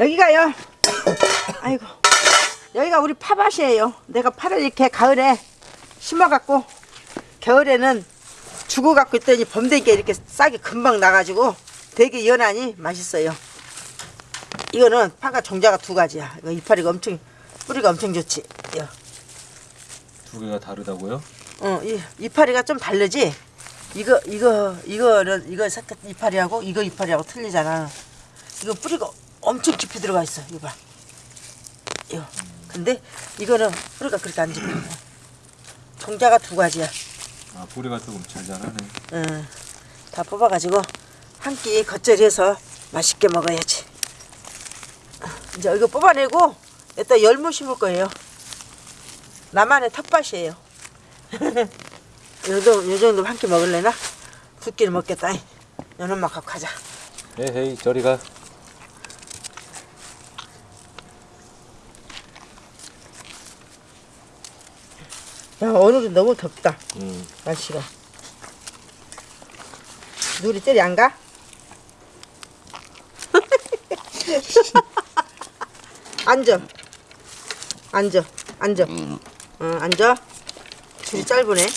여기가요. 아이고. 여기가 우리 파밭이에요. 내가 파를 이렇게 가을에 심어갖고 겨울에는 죽어갖고 있더니 범대기에 이렇게 싹이 금방 나가지고 되게 연하니 맛있어요. 이거는 파가 종자가 두 가지야. 이거 이파리가 엄청 뿌리가 엄청 좋지. 야. 두 개가 다르다고요? 어, 이 이파리가 좀 다르지. 이거 이거 이거는 이거 이파리하고 이거 이파리하고 틀리잖아. 이거 뿌리가 엄청 깊이 들어가 있어. 이거 봐. 이거. 근데 이거는 뿌리가 그렇게 안 깊어. 종자가 두 가지야. 아 뿌리가 조금 잘 자라네. 응. 다 뽑아가지고 한 끼 겉절이해서 맛있게 먹어야지. 이제 이거 뽑아내고 이따 열무 심을 거예요. 나만의 텃밭이에요. 요 정도, 요 정도 한 끼 먹을래나? 두 끼를 먹겠다. 연엄마 갖고 가자. 에헤이 저리 가. 야, 오늘은 너무 덥다. 음. 날씨가. 눈이 때리 안 가? 앉아. 앉아. 앉아. 응, 앉아. 줄이 짧으네.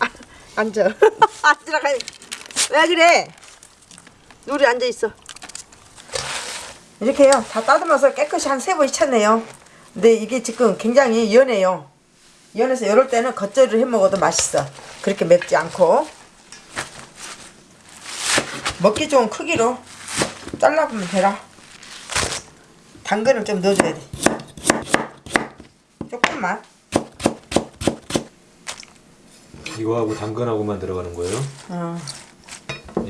아, 앉아. 앉으라 가. 왜 그래? 누리 앉아 있어. 이렇게요. 다 따듬어서 깨끗이 한 세 번 씻었네요. 근데 이게 지금 굉장히 연해요. 연해서 이럴 때는 겉절이를 해 먹어도 맛있어. 그렇게 맵지 않고. 먹기 좋은 크기로 잘라보면 되라. 당근을 좀 넣어줘야 돼. 조금만. 이거하고 당근하고만 들어가는 거예요? 어,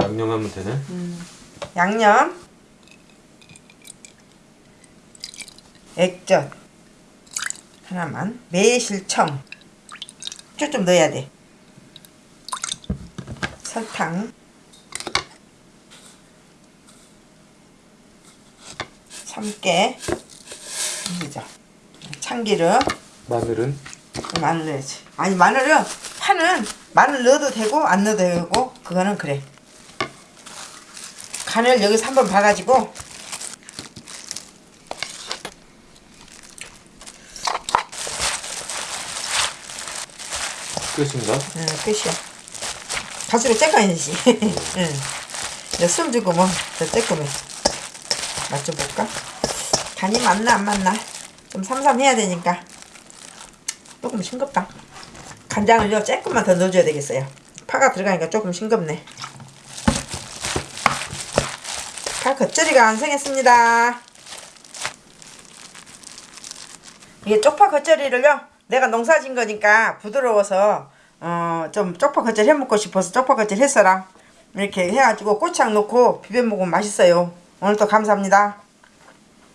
양념하면 되네. 양념. 액젓. 하나만. 매실청. 쭉 좀 넣어야 돼. 설탕. 참깨. 그죠. 참기름. 마늘은 마늘 넣어야지. 아니 마늘은 파는 마늘 넣어도 되고 안 넣어도 되고 그거는 그래. 간을 여기서 한번 봐가지고 끝인가? 응, 끝이야. 가수로 째까야지. 응. 이제 숨 주고 뭐더 째꾸면 맛좀 볼까? 간이 맞나 안 맞나? 좀 삼삼해야 되니까 조금 싱겁다. 간장을요 조금만 더 넣어줘야 되겠어요. 파가 들어가니까 조금 싱겁네. 파 겉절이가 완성했습니다. 이게 쪽파 겉절이를요 내가 농사진 거니까 부드러워서 어 좀 쪽파 겉절 해 먹고 싶어서 쪽파 겉절 했어라. 이렇게 해가지고 고추장 넣고 비벼 먹으면 맛있어요. 오늘도 감사합니다